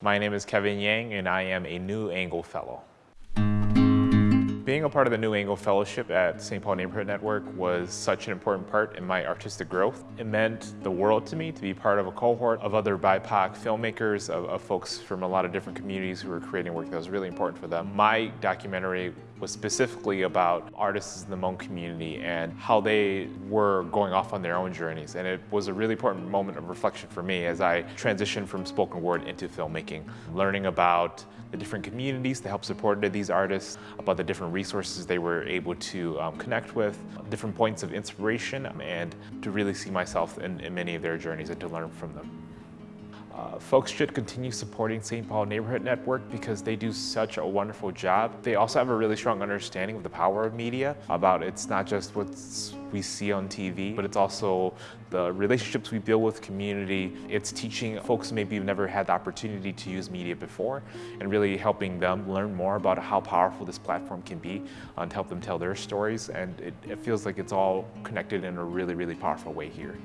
My name is Kevin Yang and I am a New Angle Fellow. Being a part of the New Angle Fellowship at St. Paul Neighborhood Network was such an important part in my artistic growth. It meant the world to me to be part of a cohort of other BIPOC filmmakers, of, of folks from a lot of different communities who were creating work that was really important for them. My documentary was specifically about artists in the Hmong community and how they were going off on their own journeys. And it was a really important moment of reflection for me as I transitioned from spoken word into filmmaking, learning about the different communities that help support these artists, about the different resources they were able to um, connect with, different points of inspiration, and to really see myself in, in many of their journeys and to learn from them. Uh, folks should continue supporting St. Paul Neighborhood Network because they do such a wonderful job. They also have a really strong understanding of the power of media, about it's not just what we see on TV, but it's also the relationships we build with community. It's teaching folks maybe have never had the opportunity to use media before and really helping them learn more about how powerful this platform can be uh, and help them tell their stories. And it, it feels like it's all connected in a really, really powerful way here.